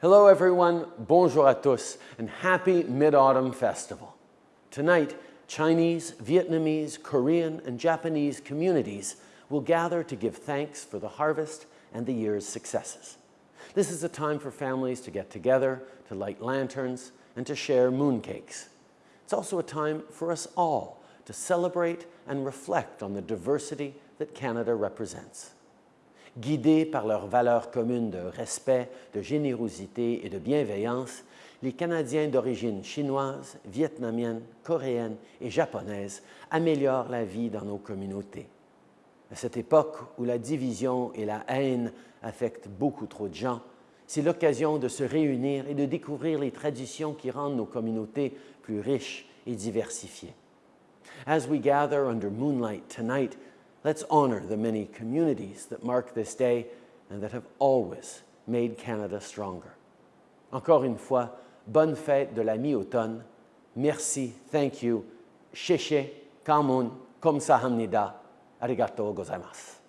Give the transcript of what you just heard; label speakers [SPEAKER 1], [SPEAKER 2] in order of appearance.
[SPEAKER 1] Hello everyone, bonjour à tous, and happy Mid-Autumn Festival. Tonight, Chinese, Vietnamese, Korean, and Japanese communities will gather to give thanks for the harvest and the year's successes. This is a time for families to get together, to light lanterns, and to share mooncakes. It's also a time for us all to celebrate and reflect on the diversity that Canada represents. Guidés par leurs valeurs communes de respect, de générosité et de bienveillance, les Canadiens d'origine chinoise, vietnamienne, coréenne et japonaise améliorent la vie dans nos communautés. À cette époque où la division et la haine affectent beaucoup trop de gens, c'est l'occasion de se réunir et de découvrir les traditions qui rendent nos communautés plus riches et diversifiées. As we gather under moonlight tonight, let's honor the many communities that mark this day and that have always made Canada stronger. Encore une fois, bonne fête de la mi-automne. Merci, thank you, sheshe, kamun, kamsahamnida, arigato gozaimasu.